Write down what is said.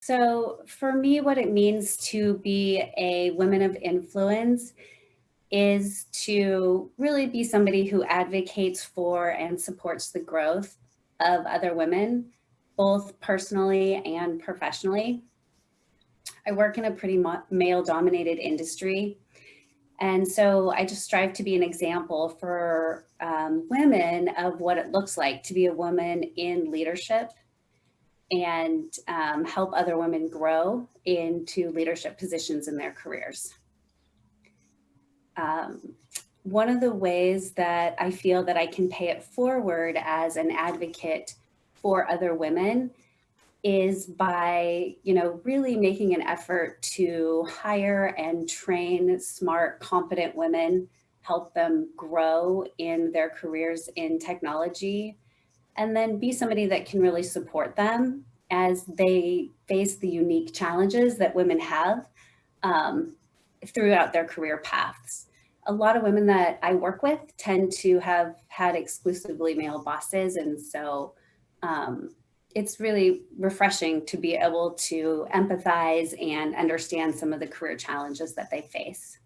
So for me, what it means to be a woman of influence is to really be somebody who advocates for and supports the growth of other women, both personally and professionally. I work in a pretty male dominated industry. And so I just strive to be an example for um, women of what it looks like to be a woman in leadership and um, help other women grow into leadership positions in their careers. Um, one of the ways that I feel that I can pay it forward as an advocate for other women is by, you know, really making an effort to hire and train smart, competent women, help them grow in their careers in technology, and then be somebody that can really support them as they face the unique challenges that women have um, throughout their career paths. A lot of women that I work with tend to have had exclusively male bosses. And so um, it's really refreshing to be able to empathize and understand some of the career challenges that they face.